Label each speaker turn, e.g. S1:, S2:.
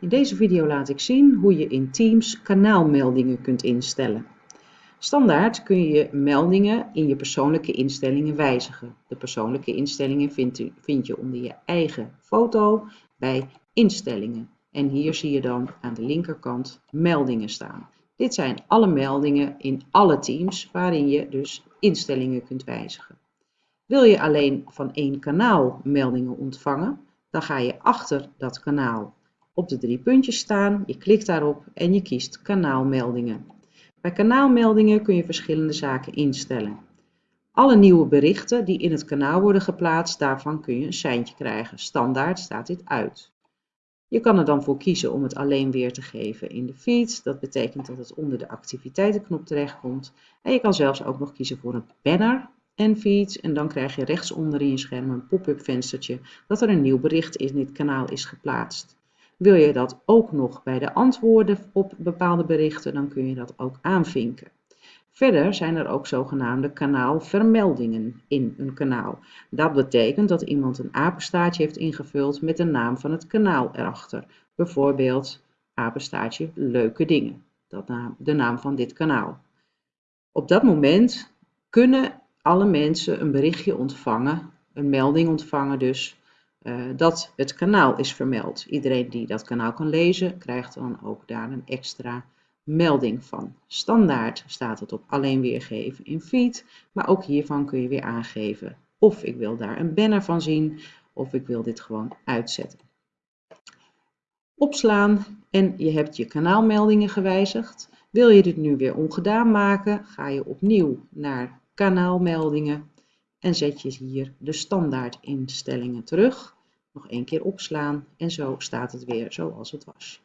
S1: In deze video laat ik zien hoe je in Teams kanaalmeldingen kunt instellen. Standaard kun je meldingen in je persoonlijke instellingen wijzigen. De persoonlijke instellingen vind, je onder je eigen foto bij instellingen. En hier zie je dan aan de linkerkant meldingen staan. Dit zijn alle meldingen in alle teams waarin je dus instellingen kunt wijzigen. Wil je alleen van één kanaal meldingen ontvangen, dan ga je achter dat kanaal op de drie puntjes staan, je klikt daarop en je kiest kanaalmeldingen. Bij kanaalmeldingen kun je verschillende zaken instellen. Alle nieuwe berichten die in het kanaal worden geplaatst, daarvan kun je een seintje krijgen. Standaard staat dit uit. Je kan er dan voor kiezen om het alleen weer te geven in de feed. Dat betekent dat het onder de activiteitenknop terechtkomt. En je kan zelfs ook nog kiezen voor een banner en feeds. En dan krijg je rechtsonder in je scherm een pop-up venstertje dat er een nieuw bericht in dit kanaal is geplaatst. Wil je dat ook nog bij de antwoorden op bepaalde berichten, dan kun je dat ook aanvinken. Verder zijn er ook zogenaamde kanaalvermeldingen in een kanaal. Dat betekent dat iemand een apenstaartje heeft ingevuld met de naam van het kanaal erachter. Bijvoorbeeld apenstaartje leuke dingen, dat de naam van dit kanaal. Op dat moment kunnen alle mensen een berichtje ontvangen, een melding ontvangen dus, dat het kanaal is vermeld. Iedereen die dat kanaal kan lezen, krijgt dan ook daar een extra melding van. Standaard staat het op alleen weergeven in feed, maar ook hiervan kun je weer aangeven of ik wil daar een banner van zien of ik wil dit gewoon uitzetten. Opslaan en je hebt je kanaalmeldingen gewijzigd. Wil je dit nu weer ongedaan maken, ga je opnieuw naar kanaalmeldingen en zet je hier de standaard instellingen terug. Nog één keer opslaan en zo staat het weer zoals het was.